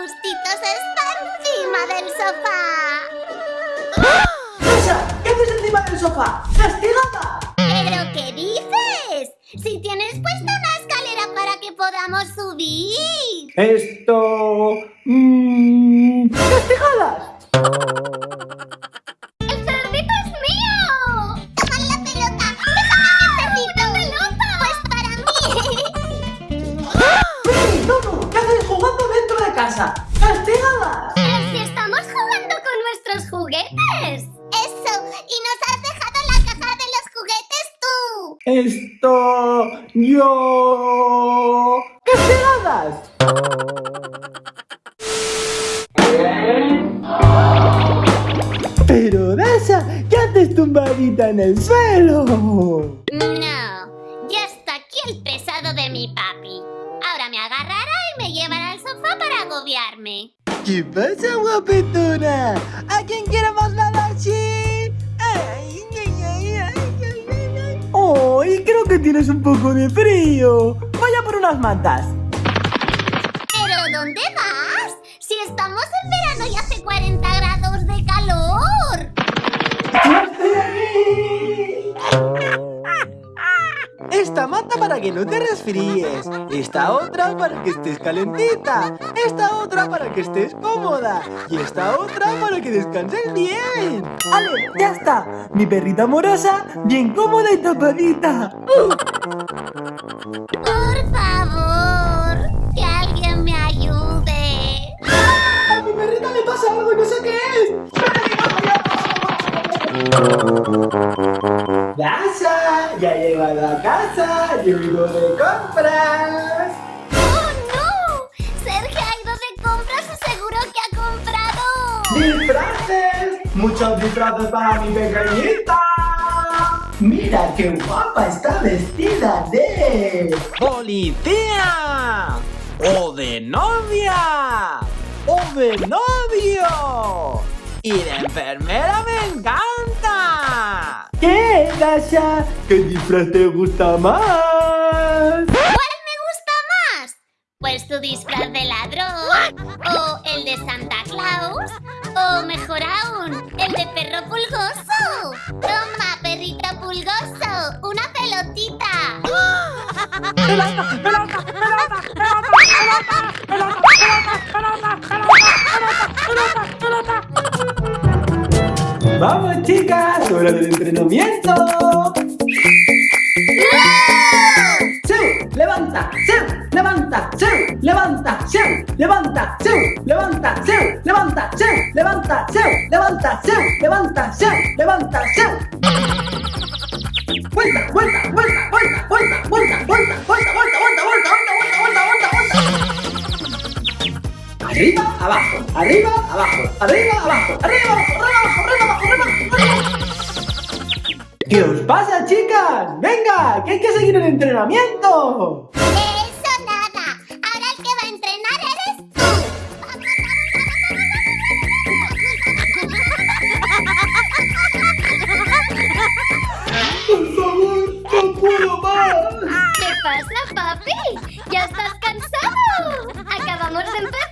gustitos está encima del sofá. ¡Rosa! ¿Qué haces encima del sofá? ¡Castigada! ¿Pero qué dices? Si tienes puesta una escalera para que podamos subir. Esto... Mmm... ¡Castigadas! Casa? ¡Castigadas! Pero si estamos jugando con nuestros juguetes. Eso, y nos has dejado la caja de los juguetes tú. Esto... Yo... ¡Castigadas! Pero Dasha, ¿qué haces tumbadita en el suelo? No, ya está aquí el pesado de mi papi. ¿Qué pasa, guapetona? ¿A quién quiere más la? Ay, ay, ay, ay, ay, creo que tienes un poco de frío. Vaya por unas mantas. ¿Pero dónde vas? Si estamos en verano y hace 40 grados de calor. Esta manta para que no te resfríes. Esta otra para que estés calentita. Esta otra para que estés cómoda. Y esta otra para que descanses bien. ¡Ale! ¡Ya está! Mi perrita amorosa, bien cómoda y tapadita. Por favor, que alguien me ayude. ¡A mi perrita le pasa algo y no sé qué es! ¡Dasha! ¡Ya llegado a casa! ¡Llego de compras! ¡Oh, no! Sergio ha ido de compras y seguro que ha comprado. ¡Disfraces! ¡Muchos disfraces para mi pequeñita! ¡Mira qué guapa está vestida de... ¡Policía! ¡O de novia! ¡O de novio! ¡Y de enfermera me encanta! ¿Qué, disfraz te gusta más? ¿Cuál me gusta más? Pues tu disfraz de ladrón, o el de Santa Claus, o mejor aún, el de perro pulgoso. Toma, perrito pulgoso, una pelotita. ¡Vamos, chicas! ¡Hora del entrenamiento! ¡Seu! ¡Levanta! ¡Seu! ¡Levanta! ¡Seu! ¡Levanta! ¡Seu! ¡Levanta! ¡Seu! ¡Levanta! ¡Seu! ¡Levanta! ¡Seu! ¡Levanta! ¡Seu! ¡Levanta! ¡Seu! ¡Levanta! ¡Seu! ¡Levanta! ¡Seu! ¡Vuelta! ¡Vuelta! ¡Vuelta! ¡Vuelta! ¡Vuelta! ¡Vuelta! ¡Vuelta! ¡Vuelta! ¡Vuelta! ¡Vuelta! ¡Vuelta! ¡Vuelta! ¡Vuelta! ¡Vuelta! Arriba, abajo, arriba, abajo, arriba, abajo, arriba, abajo, ¿Qué os pasa, chicas? ¡Venga! ¡Que hay que seguir el entrenamiento! Eso nada. Ahora el que va a entrenar eres tú. ¡Por favor, no puedo más! ¿Qué pasa, papi? ¿Ya estás cansado? Acabamos de empezar.